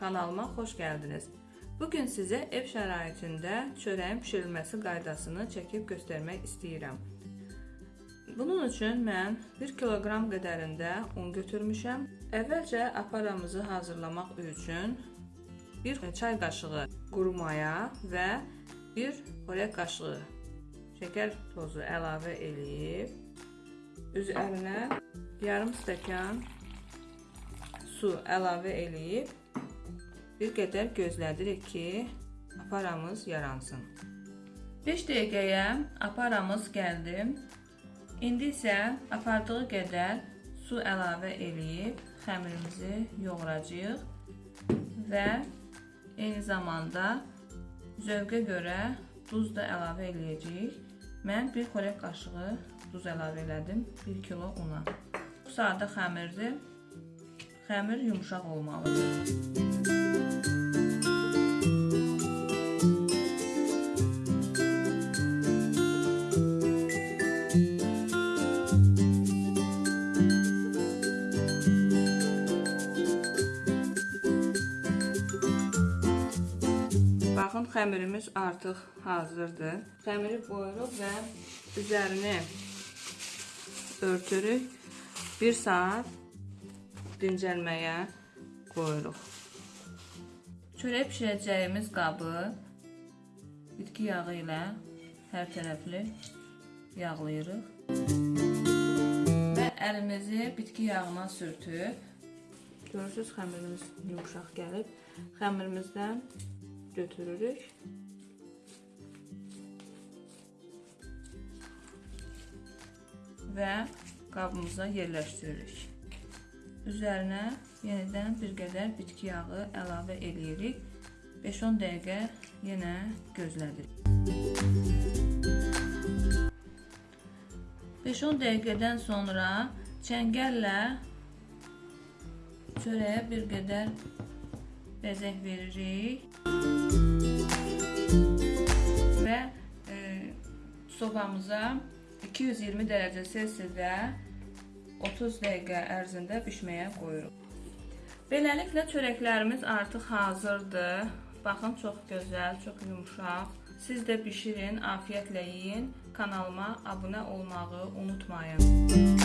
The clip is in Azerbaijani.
Kanalıma xoş gəldiniz. Bugün sizə ev şəraitində çörəyin bişirilməsi qaydasını çəkib göstərmək istəyirəm. Bunun üçün mən 1 kiloqram qədərində un götürmüşəm. Əvvəlcə aparamızı hazırlamaq üçün 1 çay qaşığı quru maya və 1 xörək qaşığı şəkər tozu əlavə eləyib üzərinə yarım stəkan su əlavə eləyib bir qədər gözlədirik ki, aparamız yaransın. 5 dəqiqəyə aparamız gəldi. İndi isə apardığı qədər su əlavə eləyib xəmirimizi yoğuracağıq və eyni zamanda zövqə görə duz da əlavə eləyəcəyik. Mən 1 xörək qaşığı duz əlavə elədim 1 kilo una. Bu sadə xəmirdir. Xəmir yumşaq olmalıdır. Baxın, xəmirimiz artıq hazırdır. Xəmiri qoyuruq və üzərini örtürük. 1 saat dincəlməyə qoyuruq. Çörək bişirəcəyimiz qabı bitki yağı ilə hər tərəfli yağlayırıq. Və əlimizi bitki yağına sürtüb Görürsüz, xəmirimiz yumşaq gəlib. Xəmirimizdən götürürük. Və qabımıza yerləşdiririk. Üzərinə yenidən bir qədər bitki yağı əlavə eləyirik. 5-10 dəqiqə yenə gözlədirik. 5-10 dəqiqədən sonra çəngəllə çörəyə bir qədər bəzək veririk və e, sobamıza 220 dərəcə Selsidə 30 dəqiqə ərzində bişməyə qoyuruq. Beləliklə çörəklərimiz artıq hazırdır. Baxın, çox gözəl, çox yumşaq. Siz də bişirin, afiyətlə yeyin. Kanalıma abunə olmağı unutmayın.